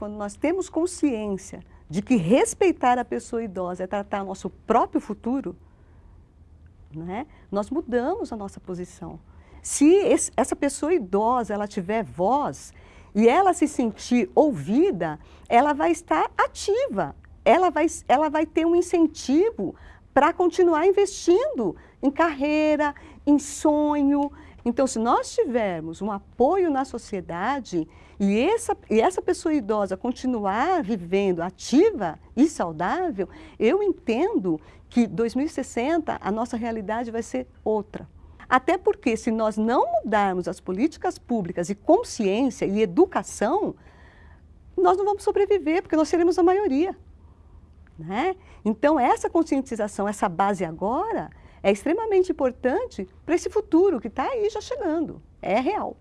quando nós temos consciência de que respeitar a pessoa idosa é tratar nosso próprio futuro, né, nós mudamos a nossa posição. Se esse, essa pessoa idosa ela tiver voz e ela se sentir ouvida, ela vai estar ativa, ela vai, ela vai ter um incentivo para continuar investindo em carreira, em sonho. Então, se nós tivermos um apoio na sociedade e essa, e essa pessoa idosa continuar vivendo ativa e saudável, eu entendo que 2060 a nossa realidade vai ser outra. Até porque se nós não mudarmos as políticas públicas e consciência e educação, nós não vamos sobreviver, porque nós seremos a maioria. Né? Então essa conscientização, essa base agora, é extremamente importante para esse futuro que está aí já chegando. É real.